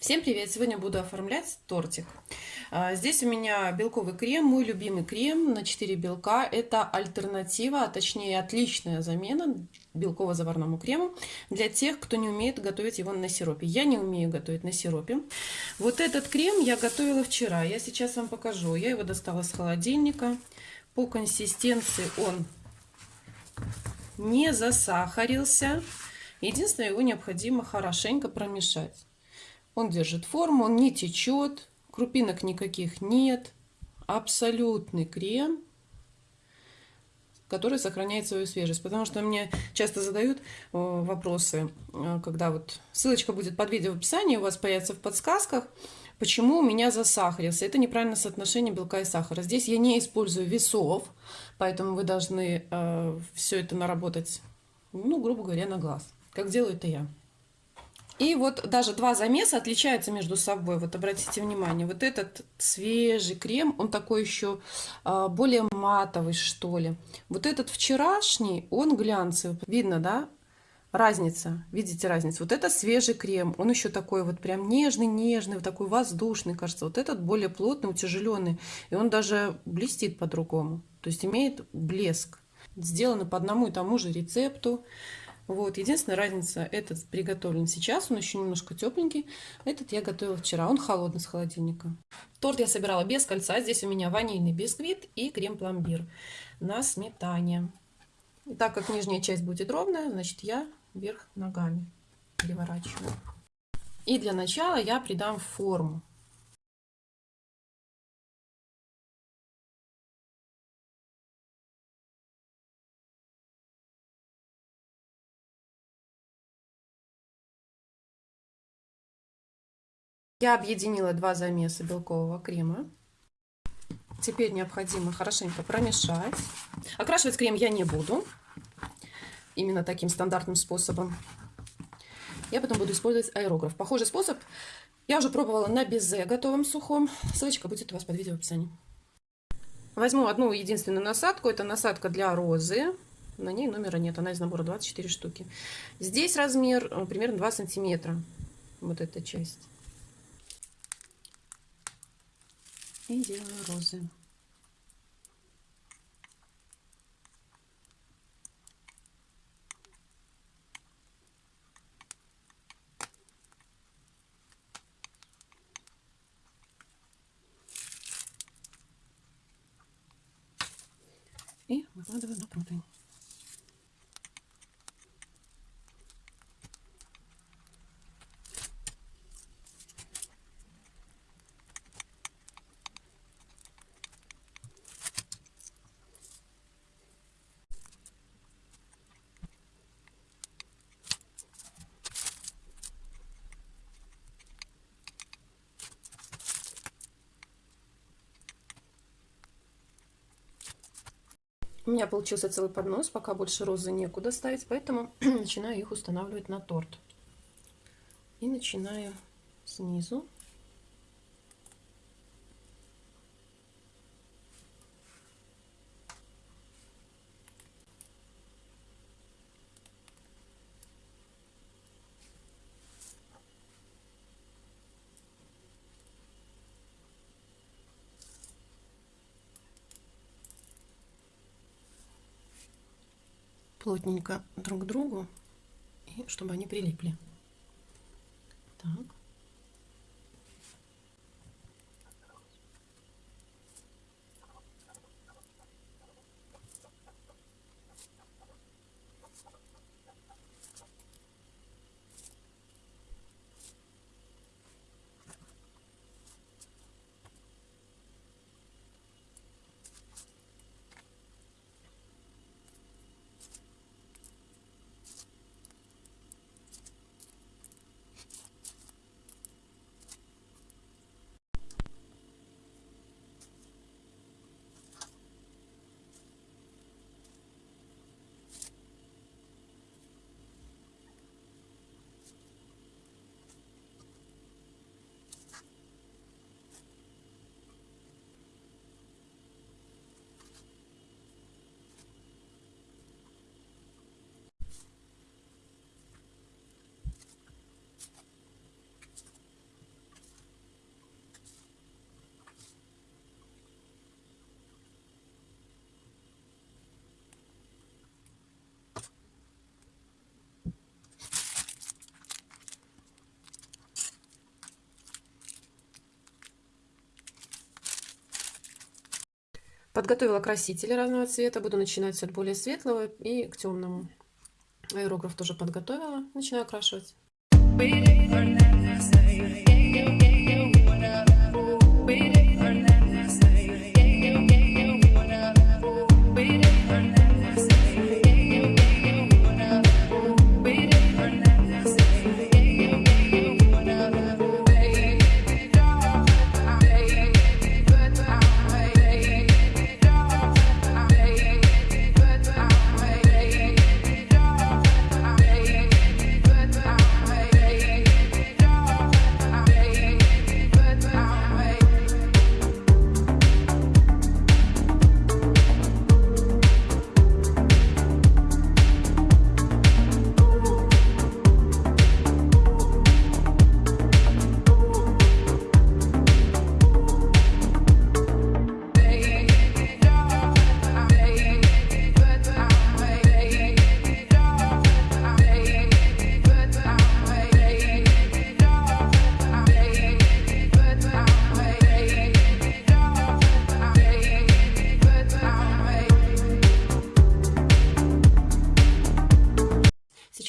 Всем привет! Сегодня буду оформлять тортик. А, здесь у меня белковый крем, мой любимый крем на 4 белка. Это альтернатива, а точнее отличная замена белково-заварному крему для тех, кто не умеет готовить его на сиропе. Я не умею готовить на сиропе. Вот этот крем я готовила вчера. Я сейчас вам покажу. Я его достала с холодильника. По консистенции он не засахарился. Единственное, его необходимо хорошенько промешать. Он держит форму, он не течет, крупинок никаких нет. Абсолютный крем, который сохраняет свою свежесть. Потому что мне часто задают э, вопросы, э, когда вот ссылочка будет под видео в описании, у вас появится в подсказках, почему у меня засахарился. Это неправильное соотношение белка и сахара. Здесь я не использую весов, поэтому вы должны э, все это наработать, ну, грубо говоря, на глаз. Как делаю это я. И вот даже два замеса отличаются между собой. Вот обратите внимание, вот этот свежий крем, он такой еще а, более матовый, что ли. Вот этот вчерашний, он глянцевый. Видно, да? Разница, видите разницу? Вот это свежий крем, он еще такой вот прям нежный-нежный, вот такой воздушный, кажется. Вот этот более плотный, утяжеленный, и он даже блестит по-другому, то есть имеет блеск. Сделаны по одному и тому же рецепту. Вот, единственная разница, этот приготовлен сейчас, он еще немножко тепленький. Этот я готовила вчера, он холодный с холодильника. Торт я собирала без кольца. Здесь у меня ванильный бисквит и крем-пломбир на сметане. И так как нижняя часть будет ровная, значит я вверх ногами переворачиваю. И для начала я придам форму. Я объединила два замеса белкового крема. Теперь необходимо хорошенько промешать. Окрашивать крем я не буду. Именно таким стандартным способом. Я потом буду использовать аэрограф. Похожий способ я уже пробовала на безе готовом сухом. Ссылочка будет у вас под видео в описании. Возьму одну единственную насадку. Это насадка для розы. На ней номера нет. Она из набора 24 штуки. Здесь размер э, примерно 2 сантиметра. Вот эта часть. И делаю розы. И выкладываю на противень. У меня получился целый поднос, пока больше розы некуда ставить, поэтому начинаю их устанавливать на торт. И начинаю снизу. Плотненько друг к другу, и чтобы они прилипли. Так. Подготовила красители разного цвета. Буду начинать от более светлого и к темному. Аэрограф тоже подготовила. Начинаю окрашивать.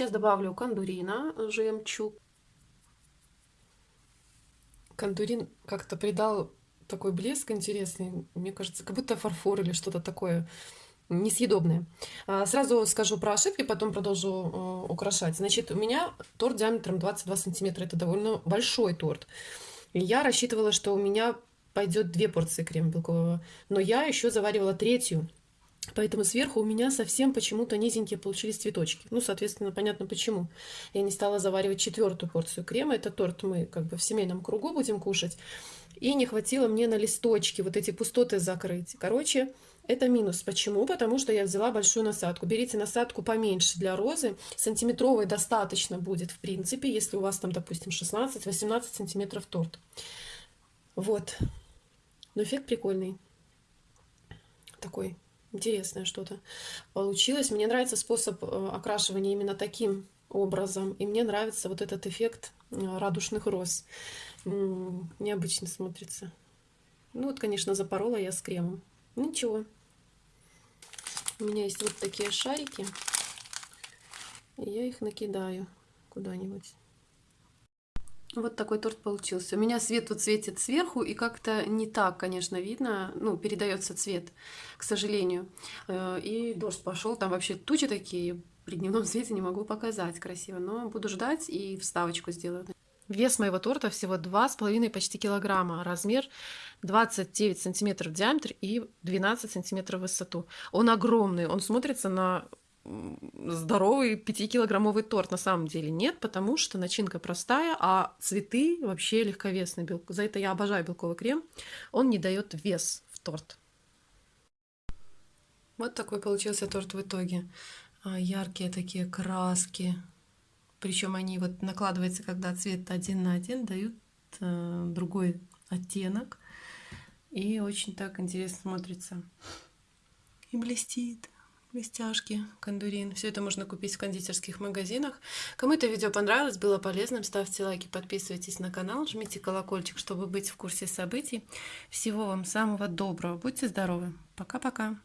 Сейчас добавлю кондурина, жемчуг. Кондурин как-то придал такой блеск интересный. Мне кажется, как будто фарфор или что-то такое несъедобное. А, сразу скажу про ошибки, потом продолжу э, украшать. Значит, у меня торт диаметром 22 сантиметра. Это довольно большой торт. Я рассчитывала, что у меня пойдет две порции крема белкового. Но я еще заваривала третью. Поэтому сверху у меня совсем почему-то низенькие получились цветочки. Ну, соответственно, понятно почему. Я не стала заваривать четвертую порцию крема. Это торт мы как бы в семейном кругу будем кушать. И не хватило мне на листочки вот эти пустоты закрыть. Короче, это минус. Почему? Потому что я взяла большую насадку. Берите насадку поменьше для розы. Сантиметровой достаточно будет, в принципе, если у вас там, допустим, 16-18 сантиметров торт. Вот. Но эффект прикольный. Такой интересное что-то получилось. Мне нравится способ э, окрашивания именно таким образом. И мне нравится вот этот эффект э, радужных роз. Необычно смотрится. Ну вот, конечно, запорола я с кремом. Ничего. У меня есть вот такие шарики. И я их накидаю куда-нибудь. Вот такой торт получился. У меня свет тут светит сверху, и как-то не так, конечно, видно. Ну, передается цвет, к сожалению. Э, и дождь пошел, там вообще тучи такие. При дневном свете не могу показать красиво, но буду ждать и вставочку сделаю. Вес моего торта всего 2,5 почти килограмма. Размер 29 сантиметров в диаметр и 12 сантиметров в высоту. Он огромный, он смотрится на здоровый 5-килограммовый торт на самом деле нет, потому что начинка простая, а цветы вообще легковесные. За это я обожаю белковый крем. Он не дает вес в торт. Вот такой получился торт в итоге. А, яркие такие краски. Причем они вот накладываются, когда цвет один на один, дают э, другой оттенок. И очень так интересно смотрится. И блестит блестяшки, кондурин. Все это можно купить в кондитерских магазинах. Кому это видео понравилось, было полезным, ставьте лайки, подписывайтесь на канал, жмите колокольчик, чтобы быть в курсе событий. Всего вам самого доброго. Будьте здоровы. Пока-пока.